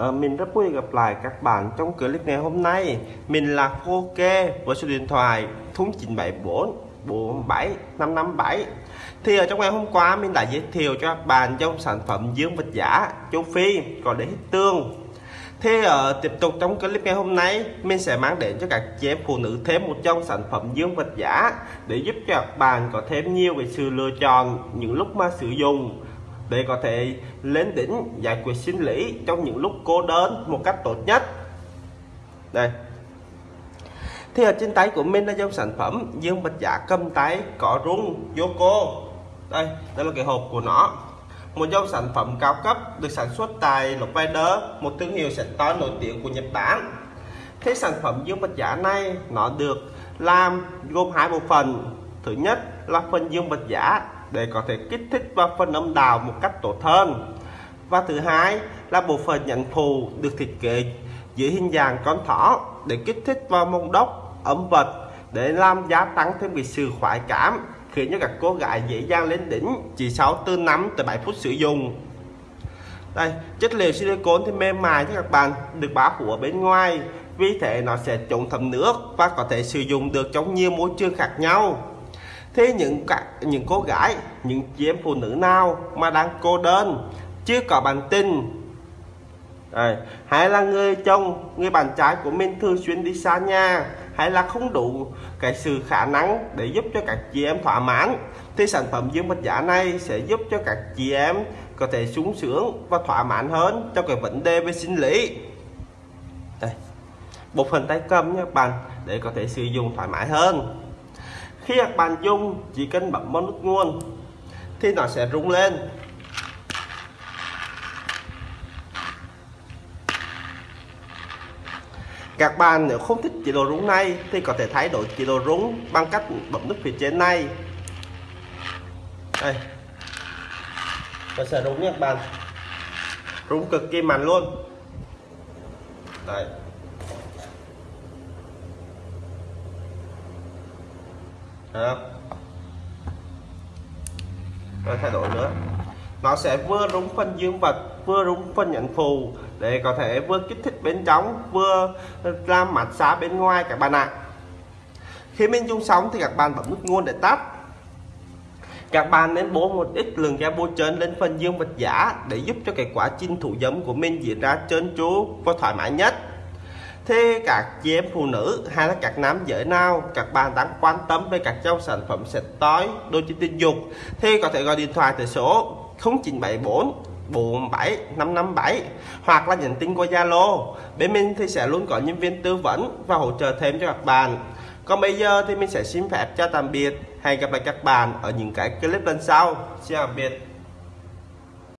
À, mình rất vui gặp lại các bạn trong clip ngày hôm nay. Mình là Phô Kê với số điện thoại 0974 47 557 Thì ở trong ngày hôm qua mình đã giới thiệu cho các bạn trong sản phẩm dương vật giả châu Phi còn để hít tương. Thì uh, tiếp tục trong clip ngày hôm nay mình sẽ mang đến cho các chị em phụ nữ thêm một trong sản phẩm dương vật giả để giúp cho các bạn có thêm nhiều về sự lựa chọn những lúc mà sử dụng để có thể lên đỉnh giải quyết sinh lý trong những lúc cô đơn một cách tốt nhất. Đây. Thì ở trên tay của mình là dòng sản phẩm dương bạch giả cầm tay có rung Yoko đây đây là cái hộp của nó. Một dòng sản phẩm cao cấp được sản xuất tại Lopeder một thương hiệu sản to nổi tiếng của Nhật Bản. Thế sản phẩm dương bạch giả này nó được làm gồm hai bộ phận thứ nhất là phần dương vật giả để có thể kích thích vào phần âm đạo một cách tốt hơn. Và thứ hai là bộ phận nhận phù được thiết kế dưới hình dạng con thỏ để kích thích vào mông đốc âm vật, để làm gia tăng thêm cái sự khoái cảm, khiến cho các cô gái dễ dàng lên đỉnh chỉ sau từ 5 tới 7 phút sử dụng. Đây, chất liệu silicone thì mềm mại cho các bạn, được bao phủ ở bên ngoài, vì thế nó sẽ chống thấm nước và có thể sử dụng được trong nhiều môi trường khác nhau thế những các những cô gái, những chị em phụ nữ nào mà đang cô đơn, chưa có bạn tình Đấy. hay là người chồng, người bạn trai của mình thường xuyên đi xa nhà, hay là không đủ cái sự khả năng để giúp cho các chị em thỏa mãn, thì sản phẩm dương vật giả này sẽ giúp cho các chị em có thể sung sướng và thỏa mãn hơn cho cái vấn đề về sinh lý đây bộ phận tay cầm nha bạn, để có thể sử dụng thoải mái hơn khi các bạn dùng chỉ cần bấm vào nút nguồn thì nó sẽ rung lên. Các bạn nếu không thích chế độ rung này thì có thể thay đổi chế độ rung bằng cách bấm nút phía trên này. Đây. Nó sẽ rung nha các bạn. Rung cực kỳ mạnh luôn. Đây. Được. rồi thay đổi nữa. Nó sẽ vừa rung phân dương vật, vừa rung phân nhận phù để có thể vừa kích thích bên trong, vừa làm mặt xá bên ngoài các bạn ạ. Khi mình dùng xong thì các bạn bấm nút nguồn để tắt. Các bạn nên bố một ít lượng ga bôi trơn lên phần dương vật giả để giúp cho cái quá trình thủ giấm của mình diễn ra trơn tru và thoải mái nhất. Thế các chị em phụ nữ hay là các nam giới nào, các bạn đang quan tâm về các dòng sản phẩm sạch tối đôi chân tình dục, thì có thể gọi điện thoại tới số 0974 47 557 hoặc là nhắn tin qua Zalo. Bên mình thì sẽ luôn có nhân viên tư vấn và hỗ trợ thêm cho các bạn. Còn bây giờ thì mình sẽ xin phép chào tạm biệt. Hẹn gặp lại các bạn ở những cái clip lần sau. Xin tạm biệt.